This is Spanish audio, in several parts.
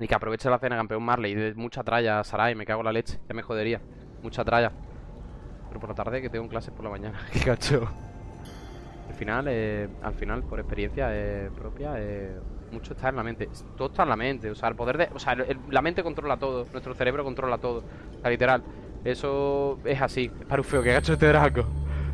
Y que aproveche la cena, campeón Marley. De mucha tralla, Sarai, me cago en la leche. Ya me jodería. Mucha tralla. Pero por la tarde que tengo clases por la mañana. Qué cacho. Al final, eh, al final, por experiencia propia, mucho está en la mente. Todo está en la mente. O sea, el poder de. O sea, la mente controla todo. Nuestro cerebro controla todo. O sea, literal. Eso es así. Es parufeo, que gacho este Draco.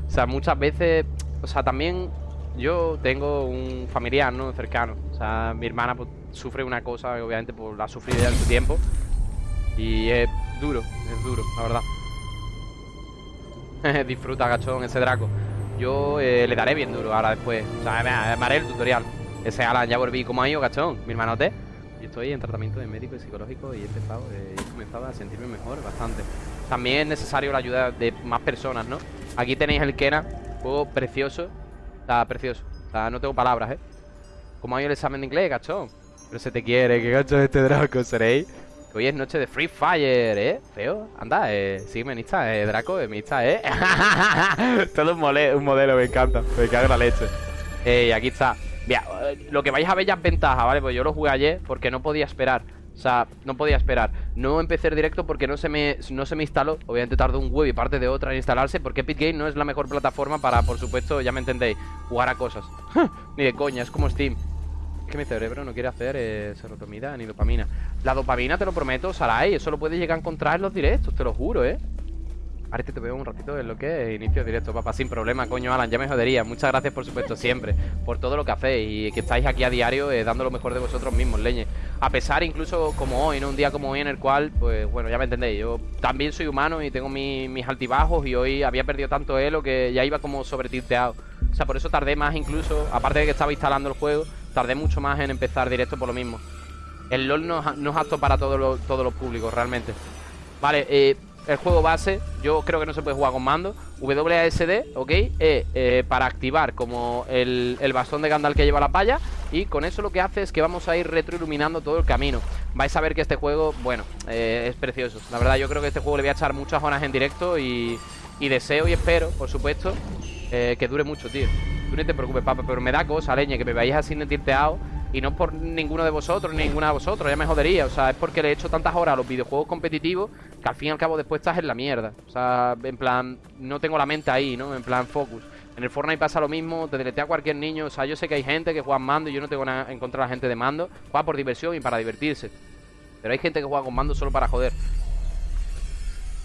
O sea, muchas veces. O sea, también yo tengo un familiar, ¿no? Cercano. O sea, mi hermana pues, sufre una cosa obviamente pues, la ha sufrido ya en su tiempo. Y es duro, es duro, la verdad. Disfruta, gachón, ese Draco. Yo eh, le daré bien duro ahora después. O sea, me, haré el tutorial. Ese Alan ya volví como ha ido, gachón. Mi hermanote. Yo estoy en tratamiento de médico y psicológico y he empezado, eh, he comenzado a sentirme mejor bastante. También es necesario la ayuda de más personas, ¿no? Aquí tenéis el Kena, juego precioso. Está precioso. Sea, no tengo palabras, ¿eh? ¿Cómo ha ido el examen de inglés, gachón? Pero se te quiere, que gacho es este Draco, seréis. Que hoy es noche de Free Fire, ¿eh? Feo, anda, eh, sígueme en Insta, eh, Draco, en Insta, ¿eh? Todo un, mole- un modelo, me encanta, me cago en la leche. Eh, aquí está. Mira, eh, lo que vais a ver ya es ventaja, ¿vale? Pues yo lo jugué ayer porque no podía esperar. O sea, no podía esperar. No empecé el directo porque no se me, no se me instaló. Obviamente tardó un huevo y parte de otra en instalarse. Porque Epic Game no es la mejor plataforma para, por supuesto, ya me entendéis, jugar a cosas. Ni de coña, es como Steam. Es que mi cerebro no quiere hacer eh, serotonina ni dopamina. La dopamina, te lo prometo, Sarai, eso lo puedes llegar a encontrar en los directos, te lo juro, ¿eh? Ahora te veo un ratito en lo que es inicio directo, papá, sin problema, coño, Alan, ya me jodería. Muchas gracias, por supuesto, siempre, por todo lo que hacéis y que estáis aquí a diario eh, dando lo mejor de vosotros mismos, leñe. A pesar, incluso como hoy, ¿no? Un día como hoy en el cual, pues bueno, ya me entendéis, yo también soy humano y tengo mi- mis altibajos y hoy había perdido tanto elo que ya iba como sobretilteado. O sea, por eso tardé más incluso, aparte de que estaba instalando el juego, tardé mucho más en empezar directo por lo mismo. El LOL no, es- apto para todos los, todos los públicos, realmente. Vale, eh, el juego base, yo creo que no se puede jugar con mando. WASD, ¿ok? Eh, eh, para activar como el, el bastón de Gandalf que lleva la palla. Y con eso lo que hace es que vamos a ir retroiluminando todo el camino. Vais a ver que este juego, bueno, eh, es precioso. La verdad, yo creo que este juego le voy a echar muchas horas en directo y, y deseo y espero, por supuesto, eh, que dure mucho, tío. Tú ni te preocupes, papá, pero me da cosa, leña, que me veáis así de tilteado. Y no por ninguno de vosotros, ni ninguna de vosotros, ya me jodería. O sea, es porque le he hecho tantas horas a los videojuegos competitivos que al fin y al cabo después estás en la mierda. O sea, en plan, no tengo la mente ahí, ¿no? En plan, focus. En el Fortnite pasa lo mismo, te deletea a cualquier niño. O sea, yo sé que hay gente que juega en mando y yo no tengo nada en contra de la gente de mando. Juega por diversión y para divertirse. Pero hay gente que juega con mando solo para joder.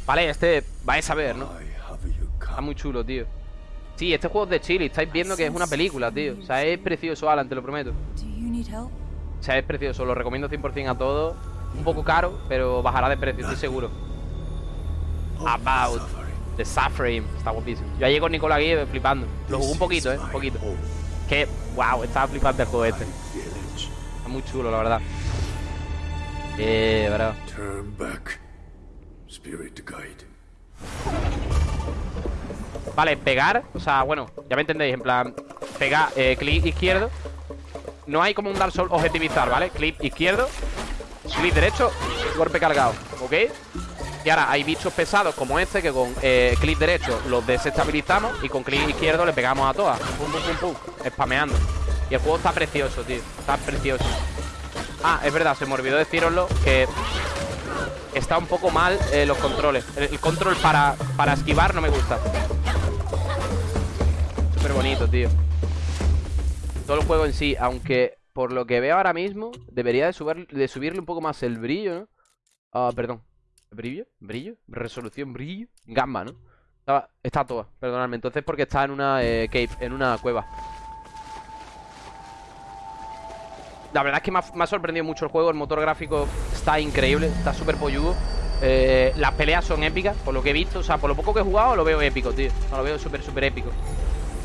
Vale, este vais a ver, ¿no? Está muy chulo, tío. Sí, este juego es de Chile. Estáis viendo que es una película, tío. O sea, es precioso, Alan, te lo prometo. O sea, es precioso, lo recomiendo 100% a todos. Un poco caro, pero bajará de precio, estoy seguro. About the Suffering. Está guapísimo. Yo ayer con Nicolás Guille flipando. Lo jugué un poquito, eh, un poquito. Que, wow, estaba flipando el juego este. Está muy chulo, la verdad. Eh, guide. Vale, pegar, o sea, bueno, ya me entendéis, en plan, pegar, eh, clic izquierdo. No hay como un Dark Souls objetivizar, ¿vale? Clic izquierdo, clic derecho, golpe cargado, ¿ok? Y ahora hay bichos pesados como este que con eh, clic derecho los desestabilizamos y con clic izquierdo le pegamos a todas. Pum, pum, pum, pum, spameando. Y el juego está precioso, tío, está precioso. Ah, es verdad, se me olvidó deciroslo que está un poco mal eh, los controles. El, control para, para esquivar no me gusta. Súper bonito, tío. Todo el juego en sí, aunque por lo que veo ahora mismo, debería de, subir, de subirle un poco más el brillo, ¿no? Ah, perdón. ¿Brillo? ¿Brillo? ¿Resolución? ¿Brillo? Gamma, ¿no? Estaba- está toda, perdonadme. Entonces porque está en una eh, cave, en una cueva. La verdad es que me ha, sorprendido mucho el juego. El motor gráfico está increíble, está súper polludo. Eh, las peleas son épicas, por lo que he visto. O sea, por lo poco que he jugado, lo veo épico, tío. Lo veo súper, súper épico.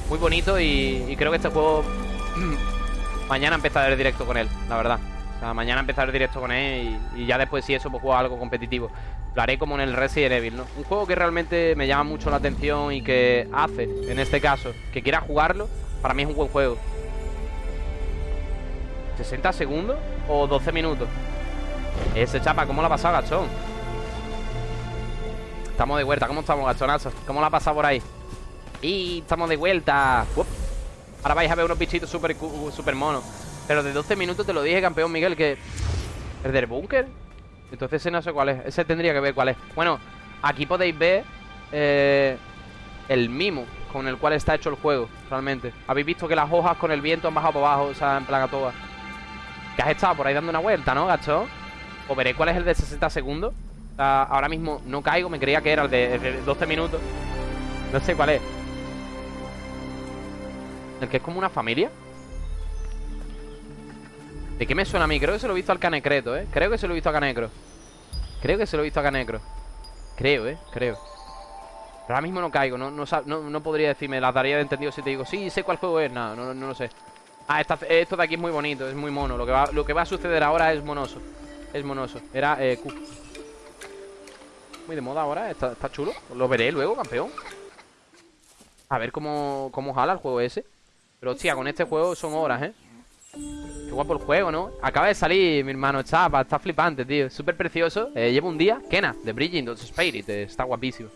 Muy bonito y, creo que este juego. mañana empezaré directo con él, la verdad. O sea, mañana empezaré directo con él y, y ya después, si eso, pues juego algo competitivo. Lo haré como en el Resident Evil, ¿no? Un juego que realmente me llama mucho la atención y que hace, en este caso, que quiera jugarlo, para mí es un buen juego. ¿60 segundos o 12 minutos? Ese chapa, ¿cómo la ha pasado, gachón? Estamos de vuelta, ¿cómo estamos, gachonazo? ¿Cómo la ha pasado por ahí? Y estamos de vuelta. Ahora vais a ver unos bichitos súper cu- súper monos Pero de 12 minutos te lo dije, campeón Miguel, que ¿El del búnker? Entonces ese no sé cuál es Ese tendría que ver cuál es. Bueno, aquí podéis ver eh, El mimo con el cual está hecho el juego Realmente. Habéis visto que las hojas con el viento han bajado por abajo O sea, en plaga toda Que has estado por ahí dando una vuelta, ¿no, gacho? O veré cuál es el de 60 segundos. O sea, ahora mismo no caigo Me creía que era el de, el de 12 minutos. No sé cuál es. El que es como una familia ¿De qué me suena a mí? Creo que se lo he visto al Canecreto, ¿eh? Creo que se lo he visto a Canecro. Creo que se lo he visto a Canecro. Creo, ¿eh? Creo. Pero ahora mismo no caigo No, no, no, podría decirme la tarea de entendido si te digo Sí, sé cuál juego es No, no, no lo sé. Ah, esto de aquí es muy bonito Es muy mono. Lo que, va, a suceder ahora es monoso. Es monoso. Era eh, Muy de moda ahora está, está chulo. Lo veré luego, campeón. A ver cómo, cómo jala el juego ese. Pero hostia, con este juego son horas, ¿eh? Guapo el juego, ¿no? Acaba de salir, mi hermano Chapa Está flipante, tío Súper precioso eh, Llevo un día Kena, de Bridging the Spirit eh, Está guapísimo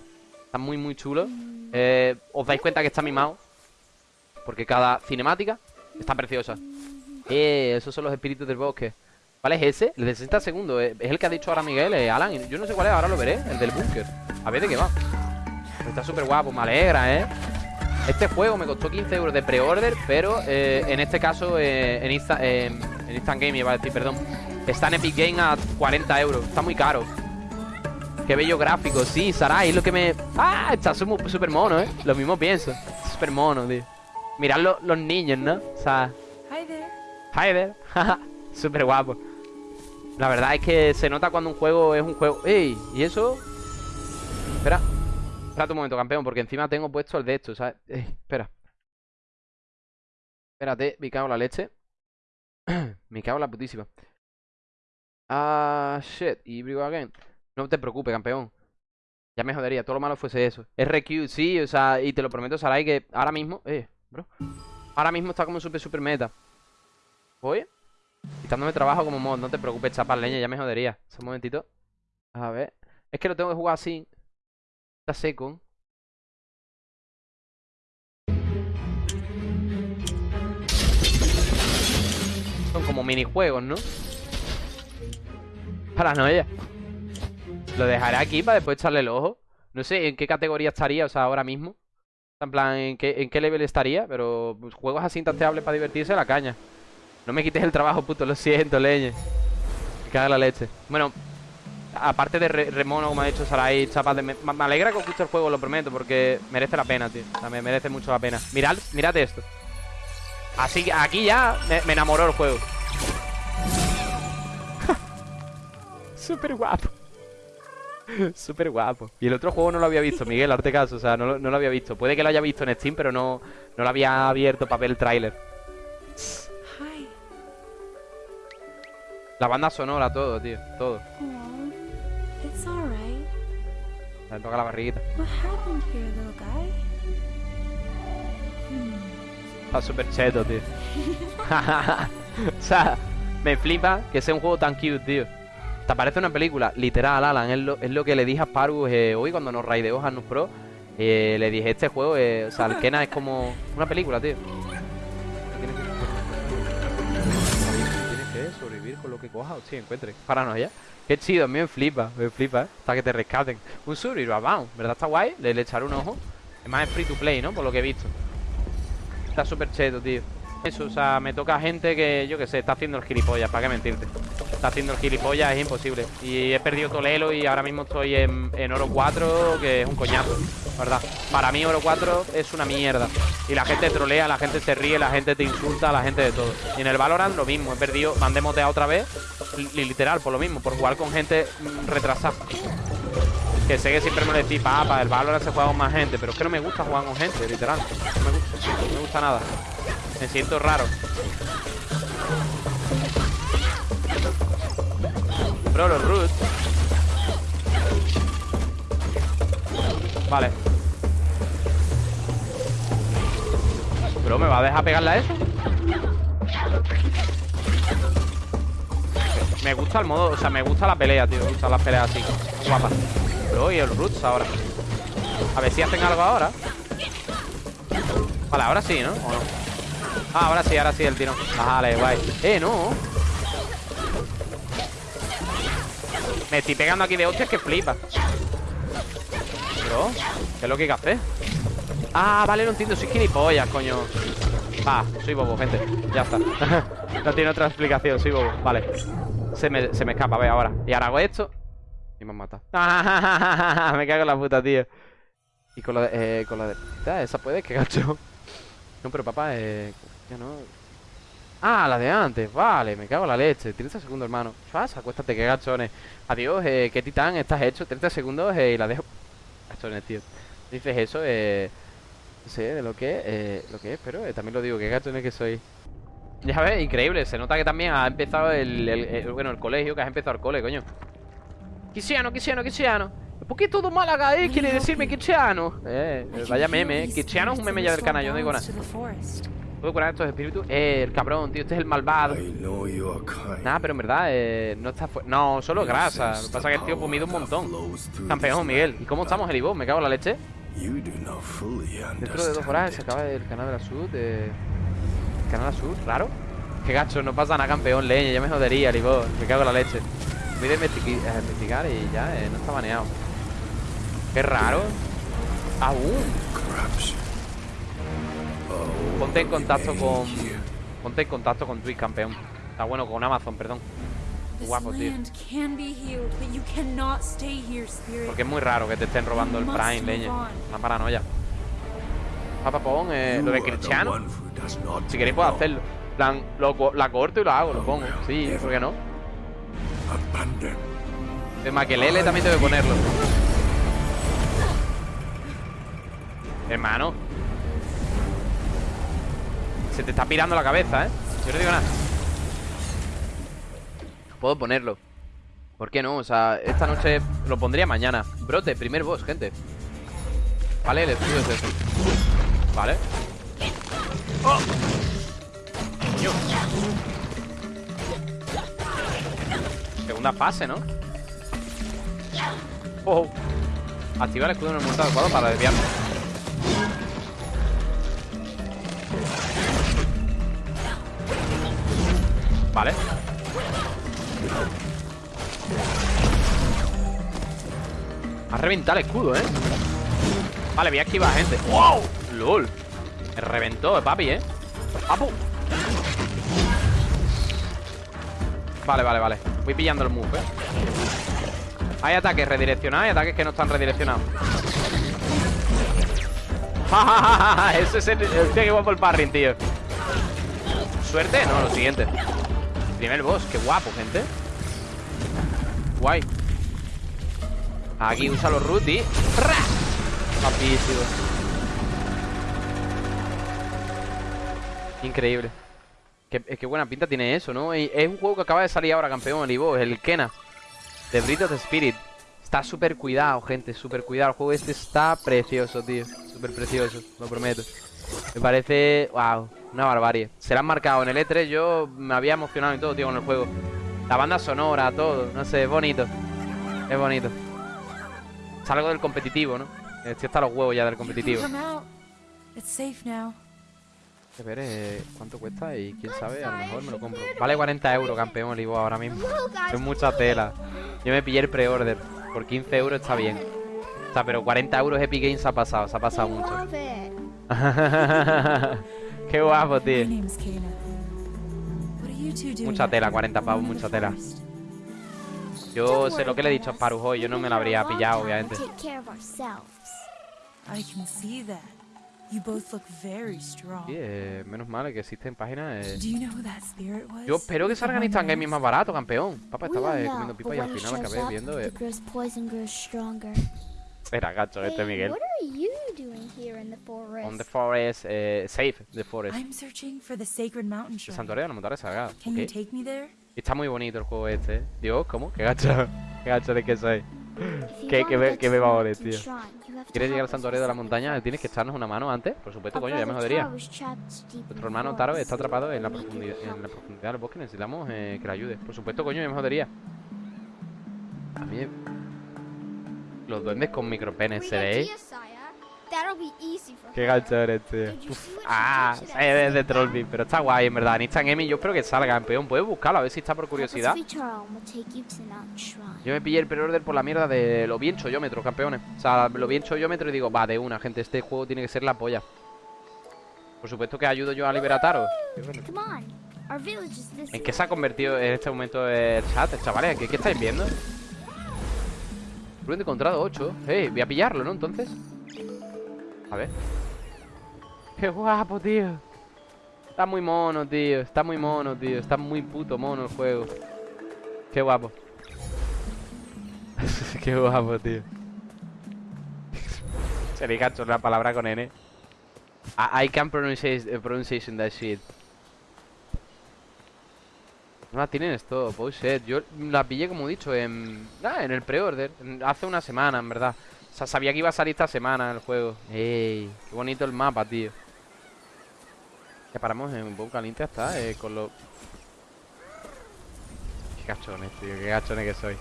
Está muy, muy chulo eh, Os dais cuenta que está mimado Porque cada cinemática Está preciosa Eh, esos son los espíritus del bosque ¿Cuál es ese? El de 60 segundos eh, Es el que ha dicho ahora Miguel, Alan Yo no sé cuál es, ahora lo veré El del búnker A ver de qué va Está súper guapo, me alegra, ¿eh? Este juego me costó 15 euros de pre-order, pero eh, en este caso eh, en, Insta, en Instant Game, iba a decir, perdón. Está en Epic Game a 40 euros. Está muy caro. Qué bello gráfico. Sí, Sarai, es lo que me... ¡Ah! Está súper mono, ¿eh? Lo mismo pienso. Súper mono, tío. Mirad los niños, ¿no? O sea... Hi there. Hi there. súper guapo. La verdad es que se nota cuando un juego es un juego... ¡Ey! ¿Y eso? Espera. Espérate un momento, campeón, porque encima tengo puesto el de esto, ¿sabes? Eh, espera. Espérate, me cago en la leche. me cago en la putísima. Ah, shit. Y brigo again. No te preocupes, campeón. Ya me jodería, todo lo malo fuese eso. RQ, sí, o sea, y te lo prometo, Sarai, que ahora mismo. Eh, bro. Ahora mismo está como super, super meta. Voy. Quitándome trabajo como mod, no te preocupes, chapar leña, ya me jodería. Un momentito. A ver. Es que lo tengo que jugar así. Seco. Son como minijuegos, ¿no? Paranoia. Lo dejaré aquí para después echarle el ojo. No sé en qué categoría estaría, o sea, ahora mismo. En plan, en qué, en qué level estaría, pero pues, juegos así intanteables para divertirse, la caña. No me quites el trabajo, puto, lo siento, leñe. Me caga la leche. Bueno, Aparte de Remono, como ha dicho Sarai, chapas de... Me, alegra que os guste el juego, lo prometo, porque merece la pena, tío. O sea, me merece mucho la pena. Mirad, mirad esto. Así que aquí ya me, enamoró el juego. Súper guapo. Súper guapo. Y el otro juego no lo había visto, Miguel, arte caso. O sea, no, lo había visto. Puede que lo haya visto en Steam, pero no, no lo había abierto para ver el tráiler. La banda sonora, todo, tío. Todo. Me toca la barriguita. Está súper cheto, tío. o sea, me flipa que sea un juego tan cute, tío. Te parece una película, literal, Alan. Es lo, es lo que le dije a Spargus eh, hoy cuando nos raideó Hanus Pro. Eh, le dije, este juego, eh, o sea, el Kena es como una película, tío. Tienes que sobrevivir con lo que coja o si encuentres. Paranoia. Qué chido, a mí me flipa, me flipa, ¿eh? Hasta que te rescaten. Un vamos, ¿verdad? Está guay, le, le echaré un ojo. Es más, es free to play, ¿no? Por lo que he visto. Está súper cheto, tío. Eso, o sea, me toca gente que, yo qué sé, está haciendo el gilipollas, ¿para qué mentirte? Está haciendo el gilipollas, es imposible. Y he perdido todo el elo y ahora mismo estoy en, en oro 4, que es un coñazo, ¿verdad? Para mí oro 4 es una mierda. Y la gente trolea, la gente se ríe, la gente te insulta, la gente de todo. Y en el Valorant lo mismo, he perdido, mandé motea otra vez, literal, por lo mismo, por jugar con gente mm, retrasada. Que sé que siempre me decís, papá, el Valorant se juega con más gente, pero es que no me gusta jugar con gente, literal. Me no me gusta nada. Me siento raro. Bro, los roots. Vale. Bro, ¿me va a dejar pegarle a eso? Me gusta el modo, o sea, me gusta la pelea, tío. Me gusta las peleas así, guapas. Bro, y el roots ahora. A ver si hacen algo ahora. Vale, ahora sí, ¿no? ¿O no? Ah, ahora sí, ahora sí el tiro. Vale, guay. Eh, no. Me estoy pegando aquí de hostias que flipa. Bro, ¿qué es lo que hay que hacer? Ah, vale, no entiendo, soy gilipollas, coño. Va, soy bobo, gente Ya está. No tiene otra explicación, soy bobo Vale. Se me, se me escapa, ve ahora. Y ahora hago esto Y me han matado. Me cago en la puta, tío. Y con la de... Eh, con la de... Esa puede, que gacho. No, pero papá, eh... Ya no... Ah, la de antes, vale, me cago en la leche. 30 segundos, hermano. Chas, acuéstate, que gachones. Adiós, eh, qué titán, estás hecho. 30 segundos eh, y la dejo. Gachones, tío. Dices eso, eh... No sé de lo que, eh, lo que es, pero eh, también lo digo, qué gachones que soy. Ya ves, increíble, se nota que también ha empezado el, bueno, el colegio, que has empezado el cole, coño. Quisiano, quisiano, quisiano ¿Por qué todo Málaga, eh? Quiere decirme quisiano Eh, vaya meme, quisiano es un meme ya del canal, yo no digo nada ¿Puedo curar estos espíritus? Eh, el cabrón, tío, este es el malvado Nada, pero en verdad, eh, no está No, solo grasa Lo que pasa es que el tío comido un montón Campeón, Miguel ¿Y cómo estamos, el Me cago en la leche Dentro de dos horas se acaba el canal de la Sud. Eh... ¿El canal de la Sud? ¿Raro? Qué gacho, no pasa nada, campeón, leña. Ya me jodería, Libor. Me cago en la leche. Voy a investigar y ya, eh, no está baneado. Qué raro. Aún. Ponte en contacto con. Ponte en contacto con Twitch, campeón. Está bueno, con Amazon, perdón. Guapo, tío. Porque es muy raro que te estén robando el Prime, leña. Una paranoia. Papapón, eh, lo de Cristiano. Si queréis puedo hacerlo. plan, lo, la corto y lo hago, lo pongo. Sí, ¿por qué no? El Maquelele también debe ponerlo. Hermano. Se te está pirando la cabeza, ¿eh? Yo no digo nada. Puedo ponerlo ¿Por qué no? O sea, esta noche lo pondría mañana Brote, primer boss, gente Vale, el escudo es eso Vale ¡Oh! Segunda fase, ¿no? ¡Oh! Activa el escudo en el momento adecuado para desviarme Vale ha reventado el escudo, ¿eh? Vale, voy a esquivar, gente ¡Wow! ¡Lol! Me reventó, papi, ¿eh? ¡Papu! Vale, vale, vale Voy pillando el move, ¿eh? Hay ataques redireccionados y ataques que no están redireccionados Ese es el, va por el parring, tío. ¿Suerte? No, lo siguiente. Primer boss, qué guapo, gente. Guay. Aquí usa los root y... Papísimo Increíble. Qué, qué buena pinta tiene eso, ¿no? Es un juego que acaba de salir ahora, campeón, el Ivo El Kena. De Breath of the Spirit Está súper cuidado, gente, súper cuidado El juego este está precioso, tío Súper precioso, lo prometo Me parece... Wow una barbarie. Se la han marcado en el E3. Yo me había emocionado y todo, tío, con el juego. La banda sonora, todo. No sé, es bonito. Es bonito. Salgo del competitivo, ¿no? Estoy hasta los huevos ya del competitivo. A ver, eh, ¿cuánto cuesta? Y quién sabe, a lo mejor me lo compro. Vale 40 euros, campeón, Olivo, ahora mismo. Es mucha tela. Yo me pillé el pre-order. Por 15 euros está bien. O sea, pero 40 euros Epic Games se ha pasado, se ha pasado mucho. Qué guapo, tío. Mucha tela, 40 pavos, mucha tela. Yo sé lo que le he dicho a Sparrow hoy, yo no me la habría pillado, obviamente. Sí, eh, menos mal que existen páginas. Eh. Yo espero que salgan Instant Gaming más barato, campeón. Papá estaba eh, comiendo pipa y al final acabé viendo. Eh. Era gacho este Miguel. On the forest, eh, safe the forest. I'm searching for the sacred mountain El santuario de la montaña sagrada. Okay. Está muy bonito el juego este. Dios, ¿cómo? Qué gacho, qué gacho de que soy. ¿Qué, qué, me, qué me va a tío? ¿Quieres llegar al santuario de la montaña? ¿Tienes que echarnos una mano antes? Por supuesto, coño, ya me jodería. Nuestro hermano Taro está atrapado en la profundidad, en la profundidad del bosque. Necesitamos eh, que le ayude. Por supuesto, coño, ya me jodería. A mí... Los duendes con micropenes, ¿seréis? Be easy for Qué see what she Ah, es that de? Trollbeat, pero está guay, en verdad. Nistan Emi, yo espero que salga, campeón. Puedes buscarlo, a ver si está por curiosidad. Yo me pillé el pre-order por la mierda de lo bien chollómetro, campeones. O sea, lo bien chollómetro y digo, va, de una, gente, este juego tiene que ser la polla. Por supuesto que ayudo yo a liberataros. ¿En qué se ha convertido en este momento el chat, chavales? ¿Qué, qué estáis viendo? Ruin encontrado 8. Eh, voy a pillarlo, ¿no? Entonces. A ver. Qué guapo, tío. Está muy mono, tío. Está muy mono, tío. Está muy puto mono el juego. Qué guapo. Qué guapo, tío. Se le cacho la palabra con N. I, I can pronunciate, uh, pronunciation that shit. No la tienen esto, oh shit. Yo la pillé, como he dicho, en, ah, en el pre-order. Hace una semana, en verdad. O sea, sabía que iba a salir esta semana el juego. ¡Ey! Qué bonito el mapa, tío. Ya paramos en un poco caliente hasta, eh, con los... Qué cachones, tío. Qué cachones que soy.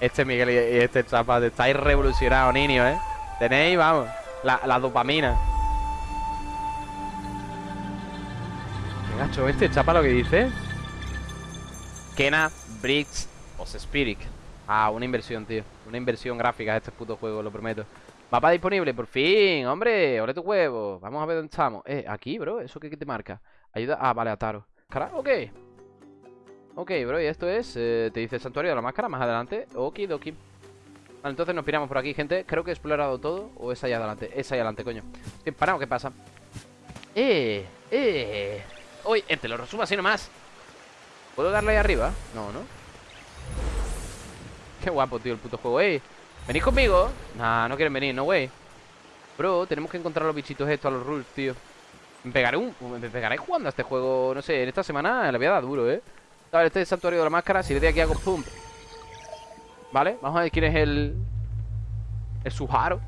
Este Miguel y este Chapa, estáis revolucionados, niños, ¿eh? Tenéis, vamos, la, la dopamina. Qué gacho este Chapa lo que dice. Kena, Bricks o Spirit. Ah, una inversión, tío. Una inversión gráfica este puto juego, lo prometo. Mapa disponible, por fin, hombre. Ole tu huevo. Vamos a ver dónde estamos. Eh, aquí, bro. ¿Eso qué, te marca? Ayuda. Ah, vale, Ataro. Cara, ok. Ok, bro, y esto es. eh, te dice el santuario de la máscara más adelante. Okidoki. Vale, entonces nos piramos por aquí, gente. Creo que he explorado todo. ¿O es ahí adelante? Es ahí adelante, coño. Estoy parado, ¿qué pasa? Eh, eh. Uy, eh, te lo resumo así nomás. ¿Puedo darle ahí arriba? No, ¿no? Qué guapo, tío, el puto juego. ¡Ey! ¿Venís conmigo? Nah, no quieren venir, no, güey. Bro, tenemos que encontrar a los bichitos estos, a los rules, tío. Me pegaré un... Me pegaré jugando a este juego, no sé, en esta semana le voy a dar duro, ¿eh? Vale, este es el santuario de la máscara. Si le doy aquí hago pum. Vale, vamos a ver quién es el... El Suharu.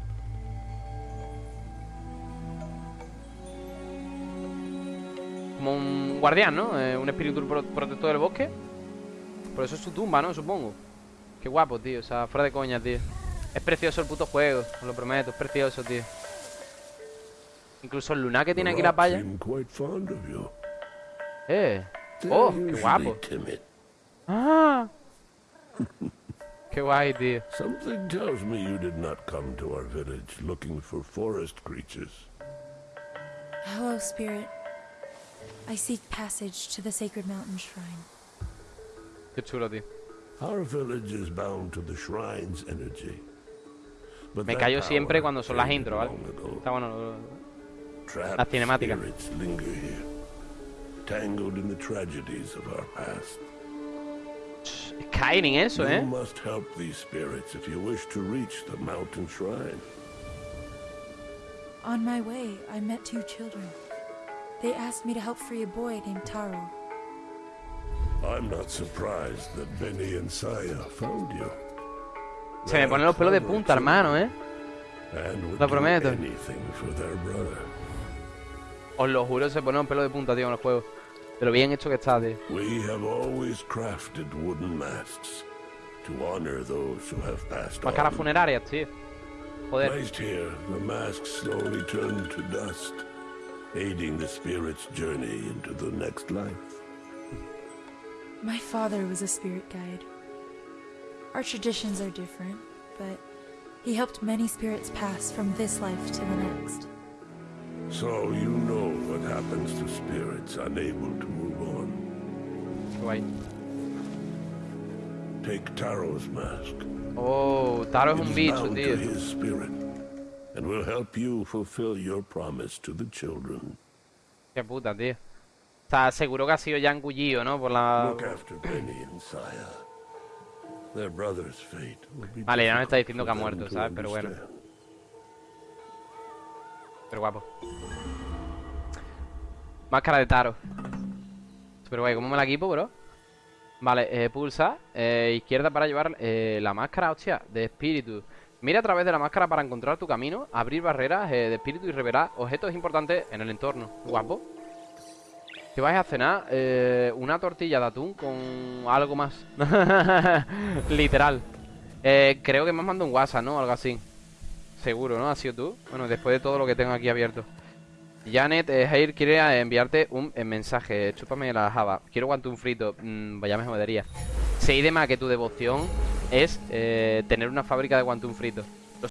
Como un guardián, ¿no? Eh, un espíritu pro- protector del bosque. Por eso es su tumba, ¿no? Supongo. Qué guapo, tío. O sea, fuera de coña, tío. Es precioso el puto juego, os lo prometo. Es precioso, tío. Incluso el lunar que tiene aquí la palla. seem quite fond of you. Eh. Oh, qué guapo. Ah. Qué guay, tío. Something tells me you did not come to our village looking for forest creatures. Hello, Spirit. I seek passage to the sacred mountain shrine. Qué chulo, tío. Our village is bound to the shrine's energy. But Me that callo siempre power cuando son las faded intro, ¿vale? long ago. Está bueno. lo- Trapped Las cinemáticas. spirits linger here, tangled in the tragedies of our past. Es Skyrim eso, You ¿eh? must help these spirits if you wish to reach the mountain shrine. On my way, I met two children. They asked me to help free a boy named Taro. I'm not surprised that Benny and Saya found you. Se me ponen los pelos de punta, hermano, ¿eh? Lo prometo. Os lo juro, se ponen los pelos de punta, tío, en el juego. De lo bien hecho que está, tío. We have always crafted wooden masks to honor those who have passed Máscaras funerarias, tío. Joder. Placed here, the masks slowly turn to dust, aiding the spirit's journey into the next life. My father was a spirit guide. Our traditions are different, but he helped many spirits pass from this life to the next. So you know what happens to spirits unable to move on. Qué guay. Take Taro's mask. Oh, Taro es It un is bicho, bound tío. to his spirit, and will help you fulfill your promise to the children. Qué puta, tío. Está seguro que ha sido ya engullido, ¿no? Por la... Vale, ya no me está diciendo que ha muerto, to ¿sabes? Pero bueno. Pero guapo. Máscara de Taro. Super guay. ¿Cómo me la equipo, bro? Vale, eh, pulsa eh, izquierda para llevar eh, la máscara, hostia, de espíritu. Mira a través de la máscara para encontrar tu camino, abrir barreras eh, de espíritu y revelar objetos importantes en el entorno. Guapo. ¿Qué vais a cenar? Eh, una tortilla de atún con algo más. Literal. Eh, creo que me has mandado un WhatsApp, ¿no? Algo así. Seguro, ¿no? ¿Ha sido tú? Bueno, después de todo lo que tengo aquí abierto. Janet eh, quiere enviarte un eh, mensaje. Chúpame la java. Quiero un frito. Mm, vaya me jodería. Sé de más que tu devoción es eh, tener una fábrica de guantún frito.